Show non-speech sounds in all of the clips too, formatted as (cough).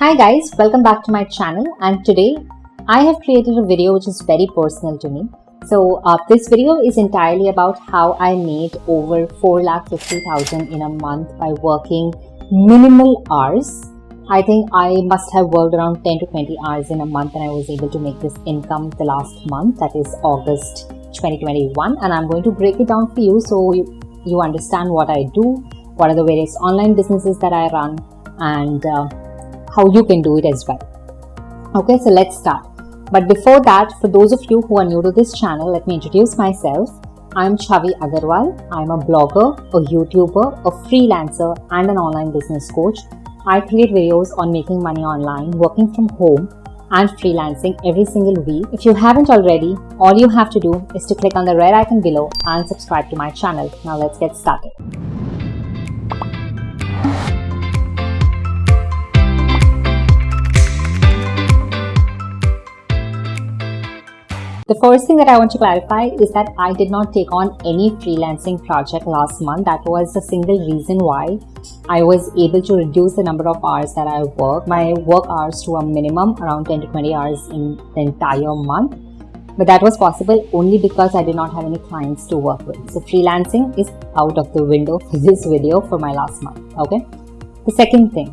Hi guys, welcome back to my channel and today I have created a video which is very personal to me. So uh, this video is entirely about how I made over 4,50,000 in a month by working minimal hours. I think I must have worked around 10 to 20 hours in a month and I was able to make this income the last month that is August 2021 and I'm going to break it down for you so you, you understand what I do, what are the various online businesses that I run and uh, how you can do it as well. Okay, so let's start. But before that, for those of you who are new to this channel, let me introduce myself. I'm Chavi Agarwal. I'm a blogger, a YouTuber, a freelancer, and an online business coach. I create videos on making money online, working from home, and freelancing every single week. If you haven't already, all you have to do is to click on the red icon below and subscribe to my channel. Now let's get started. The first thing that I want to clarify is that I did not take on any freelancing project last month. That was the single reason why I was able to reduce the number of hours that I work, my work hours to a minimum around 10 to 20 hours in the entire month. But that was possible only because I did not have any clients to work with. So freelancing is out of the window for this video for my last month. Okay. The second thing,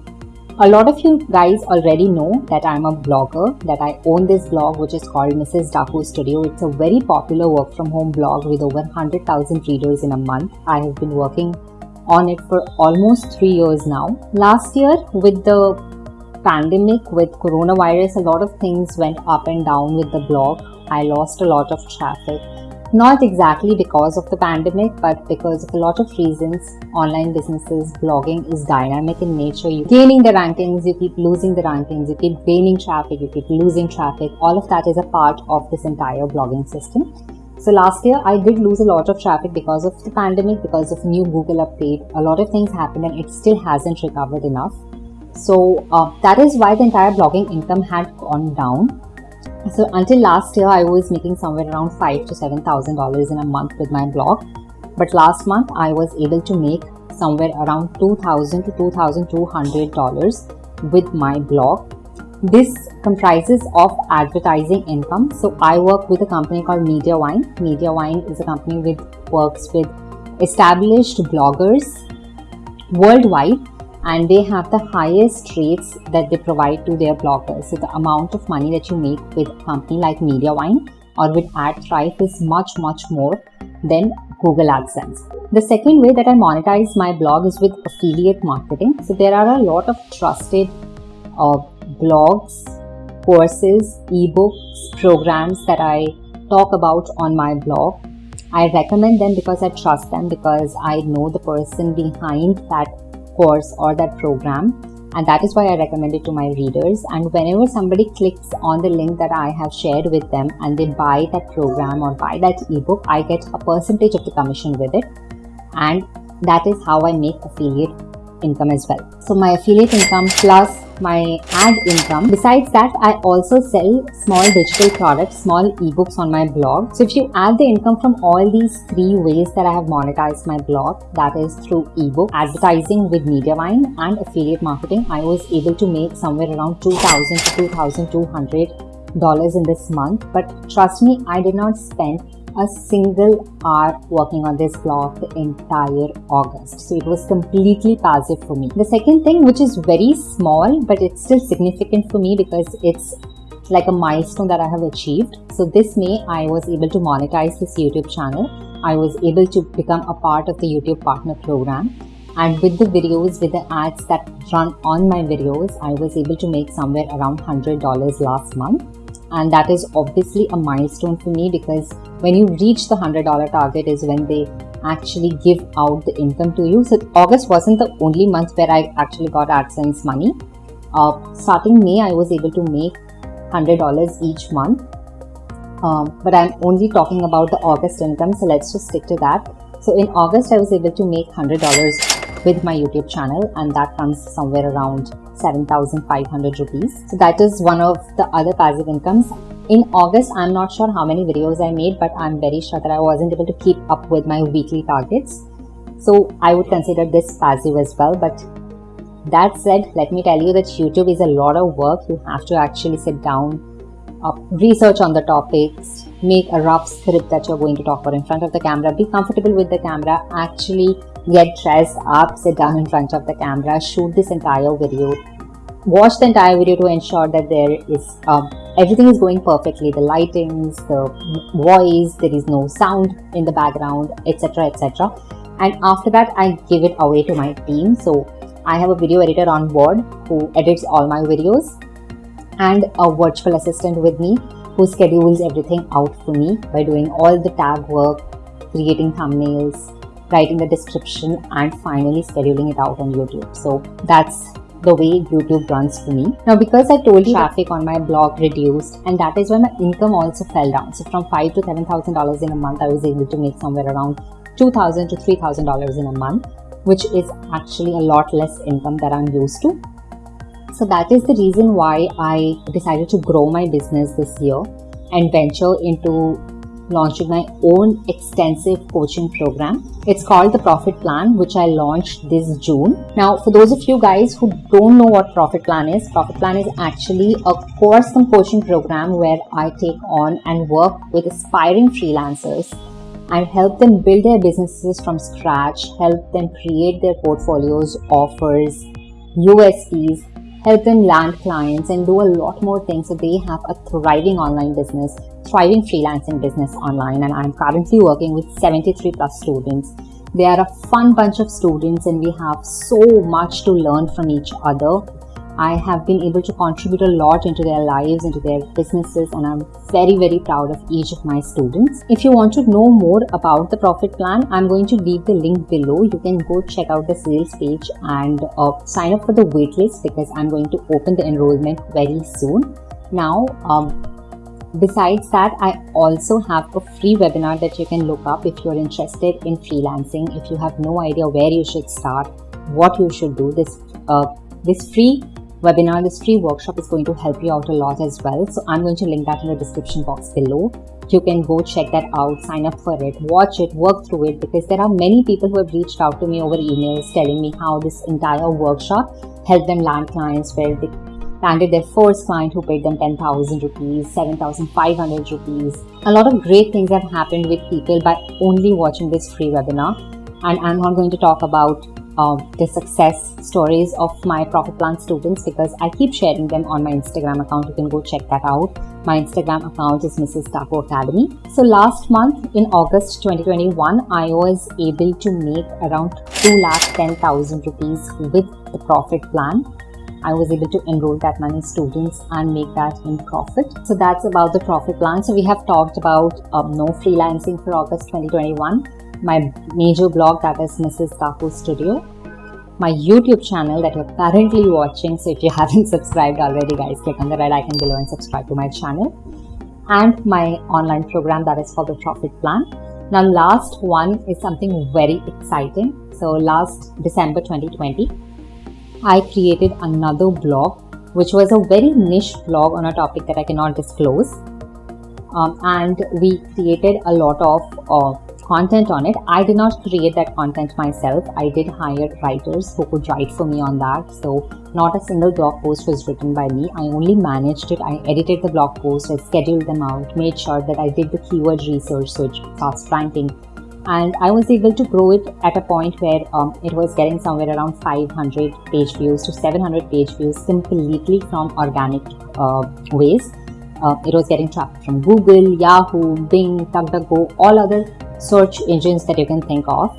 a lot of you guys already know that I'm a blogger, that I own this blog which is called Mrs. Daaku Studio. It's a very popular work from home blog with over 100,000 readers in a month. I have been working on it for almost three years now. Last year, with the pandemic, with coronavirus, a lot of things went up and down with the blog. I lost a lot of traffic not exactly because of the pandemic, but because of a lot of reasons. Online businesses, blogging is dynamic in nature. You're gaining the rankings, you keep losing the rankings, you keep gaining traffic, you keep losing traffic. All of that is a part of this entire blogging system. So last year I did lose a lot of traffic because of the pandemic, because of new Google update. A lot of things happened and it still hasn't recovered enough. So uh, that is why the entire blogging income had gone down so until last year, I was making somewhere around five to seven thousand dollars in a month with my blog. But last month, I was able to make somewhere around two thousand to two thousand two hundred dollars with my blog. This comprises of advertising income. So I work with a company called Mediavine. Mediavine is a company which works with established bloggers worldwide and they have the highest rates that they provide to their bloggers. So the amount of money that you make with a company like Mediavine or with AdThrive is much, much more than Google AdSense. The second way that I monetize my blog is with affiliate marketing. So there are a lot of trusted uh, blogs, courses, ebooks, programs that I talk about on my blog. I recommend them because I trust them because I know the person behind that course or that program and that is why I recommend it to my readers. And whenever somebody clicks on the link that I have shared with them and they buy that program or buy that ebook, I get a percentage of the commission with it. And that is how I make affiliate income as well. So my affiliate income plus my ad income. Besides that, I also sell small digital products, small ebooks on my blog. So if you add the income from all these three ways that I have monetized my blog, that is through ebook, advertising with Mediavine and affiliate marketing, I was able to make somewhere around 2000 to 2200 dollars in this month. But trust me, I did not spend a single hour working on this blog the entire August. So it was completely passive for me. The second thing, which is very small, but it's still significant for me because it's like a milestone that I have achieved. So this May, I was able to monetize this YouTube channel. I was able to become a part of the YouTube partner program. And with the videos, with the ads that run on my videos, I was able to make somewhere around $100 last month and that is obviously a milestone for me because when you reach the $100 target is when they actually give out the income to you. So August wasn't the only month where I actually got AdSense money. Uh, starting May, I was able to make $100 each month. Um, but I'm only talking about the August income, so let's just stick to that. So in August, I was able to make $100 with my YouTube channel and that comes somewhere around 7500 rupees. So that is one of the other passive incomes. In August, I'm not sure how many videos I made, but I'm very sure that I wasn't able to keep up with my weekly targets. So I would consider this passive as well, but That said, let me tell you that YouTube is a lot of work. You have to actually sit down, uh, research on the topics, make a rough script that you're going to talk about in front of the camera, be comfortable with the camera, actually get dressed up, sit down in front of the camera, shoot this entire video, watch the entire video to ensure that there is um, everything is going perfectly. The lightings the voice there is no sound in the background etc etc and after that i give it away to my team. So i have a video editor on board who edits all my videos and a virtual assistant with me who schedules everything out for me by doing all the tag work creating thumbnails writing the description and finally scheduling it out on youtube so that's the way YouTube runs for me. Now, because I told you traffic on my blog reduced, and that is why my income also fell down. So, from five to seven thousand dollars in a month, I was able to make somewhere around two thousand to three thousand dollars in a month, which is actually a lot less income that I'm used to. So, that is the reason why I decided to grow my business this year and venture into launching my own extensive coaching program. It's called the Profit Plan, which I launched this June. Now, for those of you guys who don't know what Profit Plan is, Profit Plan is actually a course and coaching program where I take on and work with aspiring freelancers and help them build their businesses from scratch, help them create their portfolios, offers, USPs, help them land clients and do a lot more things so they have a thriving online business thriving freelancing business online and I'm currently working with 73 plus students. They are a fun bunch of students and we have so much to learn from each other. I have been able to contribute a lot into their lives, into their businesses, and I'm very, very proud of each of my students. If you want to know more about the profit plan, I'm going to leave the link below. You can go check out the sales page and uh, sign up for the waitlist because I'm going to open the enrollment very soon. Now, um, Besides that, I also have a free webinar that you can look up if you're interested in freelancing. If you have no idea where you should start, what you should do, this uh, this free webinar, this free workshop is going to help you out a lot as well. So I'm going to link that in the description box below. You can go check that out, sign up for it, watch it, work through it because there are many people who have reached out to me over emails telling me how this entire workshop helped them land clients where they landed their first client who paid them 10,000 rupees, 7,500 rupees. A lot of great things have happened with people by only watching this free webinar. And I'm not going to talk about uh, the success stories of my profit plan students because I keep sharing them on my Instagram account. You can go check that out. My Instagram account is Mrs. Daaku Academy. So last month in August 2021, I was able to make around 2,10,000 rupees with the profit plan I was able to enroll that many students and make that in profit. So that's about the profit plan. So we have talked about um, no freelancing for August 2021, my major blog that is Mrs. Daaku Studio, my YouTube channel that you're currently watching. So if you (laughs) haven't subscribed already, guys, click on the red icon below and subscribe to my channel. And my online program that is called the Profit Plan. Now, last one is something very exciting. So last December 2020, I created another blog which was a very niche blog on a topic that I cannot disclose. Um, and we created a lot of uh, content on it. I did not create that content myself. I did hire writers who could write for me on that. So, not a single blog post was written by me. I only managed it. I edited the blog post, I scheduled them out, made sure that I did the keyword research so it starts ranking and I was able to grow it at a point where um, it was getting somewhere around 500 page views to 700 page views completely from organic uh, ways. Uh, it was getting traffic from Google, Yahoo, Bing, DuckDuckGo, all other search engines that you can think of.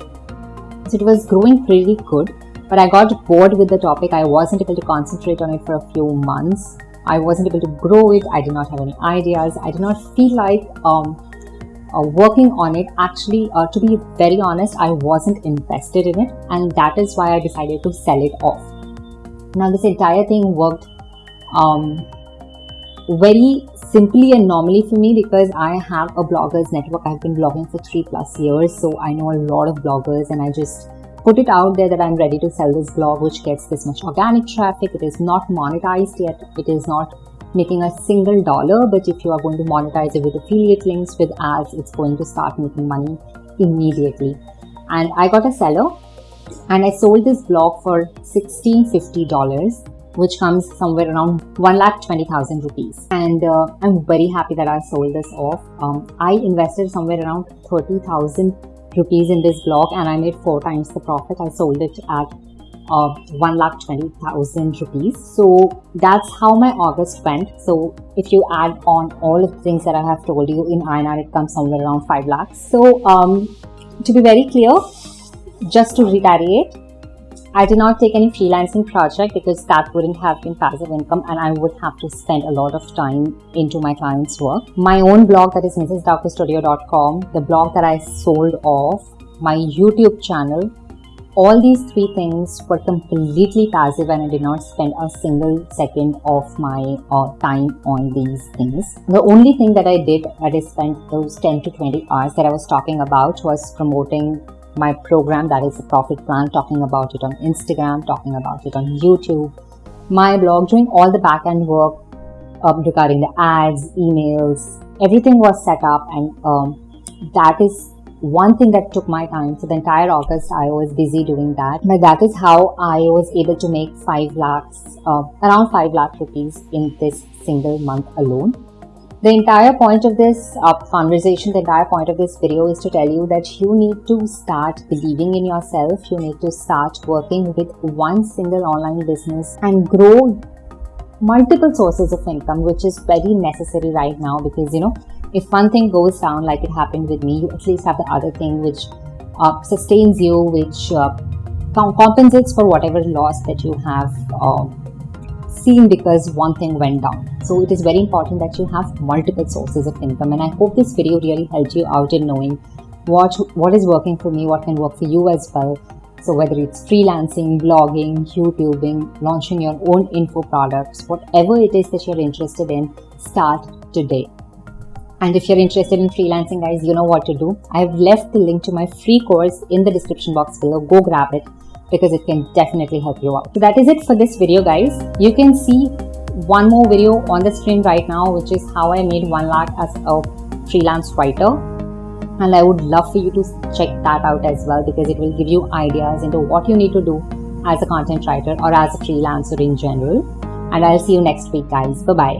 So it was growing pretty good, but I got bored with the topic. I wasn't able to concentrate on it for a few months. I wasn't able to grow it. I did not have any ideas. I did not feel like um, uh, working on it actually uh, to be very honest i wasn't invested in it and that is why i decided to sell it off now this entire thing worked um, very simply and normally for me because i have a bloggers network. I've been blogging for three plus years so i know a lot of bloggers and i just put it out there that i'm ready to sell this blog which gets this much organic traffic. It is not monetized yet. It is not making a single dollar but if you are going to monetize it with affiliate links with ads it's going to start making money immediately. And i got a seller and I sold this blog for $1650 which comes somewhere around 1,20,000 rupees. And uh, I'm very happy that I sold this off. Um, I invested somewhere around 30,000 rupees in this blog and I made four times the profit. I sold it at uh, 1,20,000 rupees. So that's how my August went. So if you add on all of the things that I have told you in INR, it comes somewhere around 5 lakhs. So um, to be very clear, just to reiterate, I did not take any freelancing project because that wouldn't have been passive income and I would have to spend a lot of time into my client's work. My own blog that is mrsdaakustudio.com, the blog that I sold off, my YouTube channel, all these three things were completely passive and I did not spend a single second of my uh, time on these things. The only thing that I did that I spent those 10 to 20 hours that I was talking about was promoting my program that is a profit plan, talking about it on Instagram, talking about it on YouTube, my blog, doing all the back end work um, regarding the ads, emails, everything was set up, and um, that is one thing that took my time. So the entire August, I was busy doing that. But that is how I was able to make five lakhs, uh, around five lakh rupees in this single month alone. The entire point of this uh, conversation, the entire point of this video is to tell you that you need to start believing in yourself. You need to start working with one single online business and grow multiple sources of income, which is very necessary right now because, you know, if one thing goes down like it happened with me, you at least have the other thing which uh, sustains you, which uh, compensates for whatever loss that you have uh, seen because one thing went down. So it is very important that you have multiple sources of income. And I hope this video really helped you out in knowing what, what is working for me, what can work for you as well. So whether it's freelancing, blogging, YouTubing, launching your own info products, whatever it is that you're interested in, start today. And if you're interested in freelancing, guys, you know what to do. I've left the link to my free course in the description box below. Go grab it because it can definitely help you out. So that is it for this video guys. You can see one more video on the screen right now which is how I made 1 lakh as a freelance writer and I would love for you to check that out as well because it will give you ideas into what you need to do as a content writer or as a freelancer in general and I'll see you next week guys. Bye bye.